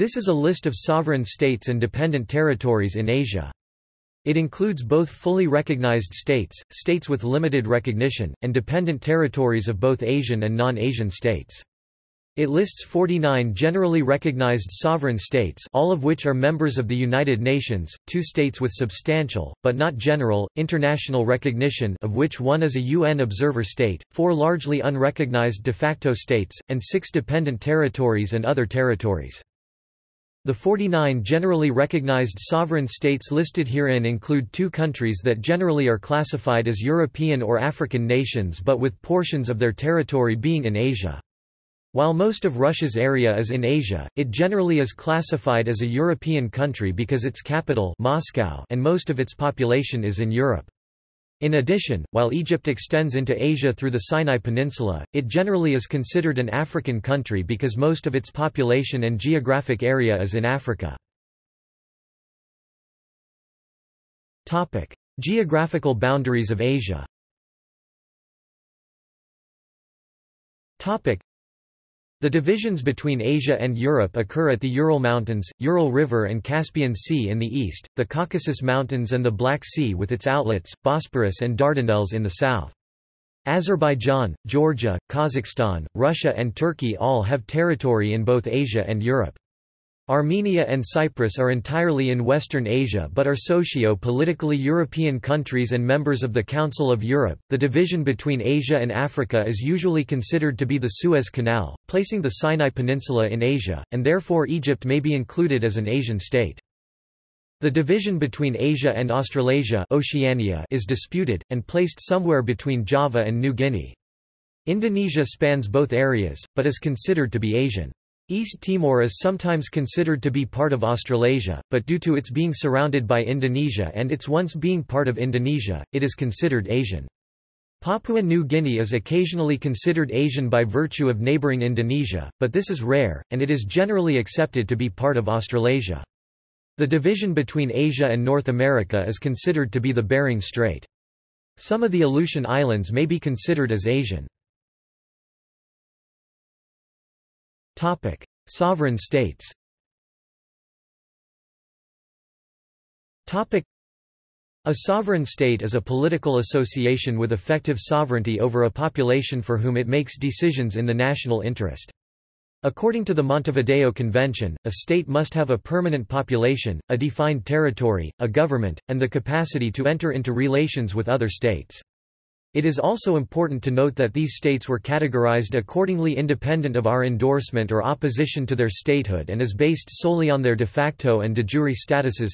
This is a list of sovereign states and dependent territories in Asia. It includes both fully recognized states, states with limited recognition, and dependent territories of both Asian and non-Asian states. It lists 49 generally recognized sovereign states all of which are members of the United Nations, two states with substantial, but not general, international recognition of which one is a UN observer state, four largely unrecognized de facto states, and six dependent territories and other territories. The 49 generally recognized sovereign states listed herein include two countries that generally are classified as European or African nations but with portions of their territory being in Asia. While most of Russia's area is in Asia, it generally is classified as a European country because its capital Moscow and most of its population is in Europe. In addition, while Egypt extends into Asia through the Sinai Peninsula, it generally is considered an African country because most of its population and geographic area is in Africa. Geographical boundaries of Asia the divisions between Asia and Europe occur at the Ural Mountains, Ural River and Caspian Sea in the east, the Caucasus Mountains and the Black Sea with its outlets, Bosporus and Dardanelles in the south. Azerbaijan, Georgia, Kazakhstan, Russia and Turkey all have territory in both Asia and Europe. Armenia and Cyprus are entirely in Western Asia but are socio-politically European countries and members of the Council of Europe. The division between Asia and Africa is usually considered to be the Suez Canal, placing the Sinai Peninsula in Asia, and therefore Egypt may be included as an Asian state. The division between Asia and Australasia Oceania is disputed, and placed somewhere between Java and New Guinea. Indonesia spans both areas, but is considered to be Asian. East Timor is sometimes considered to be part of Australasia, but due to its being surrounded by Indonesia and its once being part of Indonesia, it is considered Asian. Papua New Guinea is occasionally considered Asian by virtue of neighbouring Indonesia, but this is rare, and it is generally accepted to be part of Australasia. The division between Asia and North America is considered to be the Bering Strait. Some of the Aleutian Islands may be considered as Asian. Topic: Sovereign states. Topic: A sovereign state is a political association with effective sovereignty over a population for whom it makes decisions in the national interest. According to the Montevideo Convention, a state must have a permanent population, a defined territory, a government, and the capacity to enter into relations with other states. It is also important to note that these states were categorized accordingly independent of our endorsement or opposition to their statehood and is based solely on their de facto and de jure statuses.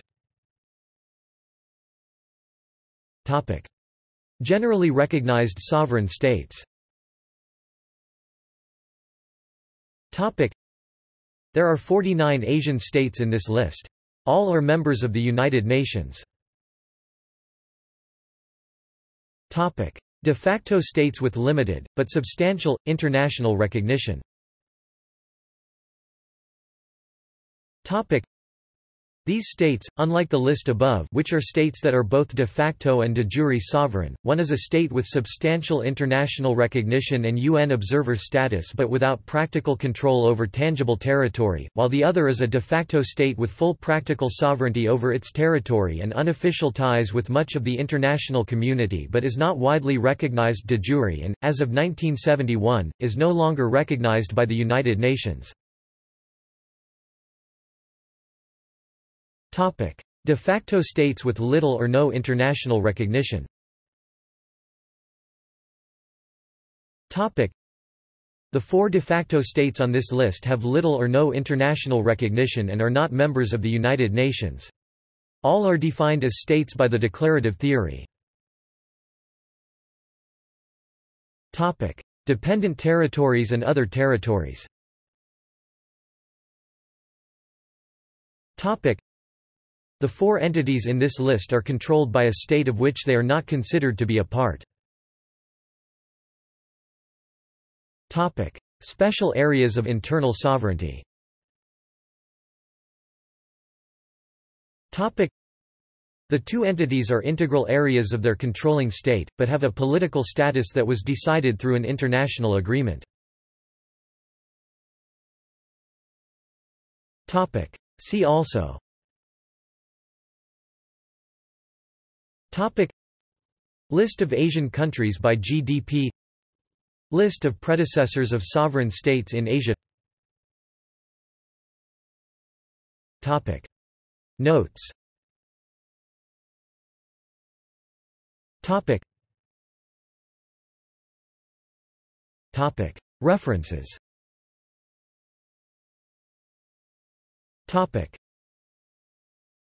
Generally recognized sovereign states There are 49 Asian states in this list. All are members of the United Nations. Topic: De facto states with limited, but substantial, international recognition. These states, unlike the list above which are states that are both de facto and de jure sovereign, one is a state with substantial international recognition and UN observer status but without practical control over tangible territory, while the other is a de facto state with full practical sovereignty over its territory and unofficial ties with much of the international community but is not widely recognized de jure and, as of 1971, is no longer recognized by the United Nations. De facto states with little or no international recognition. The four de facto states on this list have little or no international recognition and are not members of the United Nations. All are defined as states by the declarative theory. Dependent territories and other territories the four entities in this list are controlled by a state of which they are not considered to be a part. Topic: Special areas of internal sovereignty Topic: the two entities are integral areas of their controlling state, but have a political status that was decided through an international agreement. Topic: See also Topic. List of Asian countries by GDP List of predecessors of sovereign states in Asia. Topic. Notes. Topic. Topic. References. Topic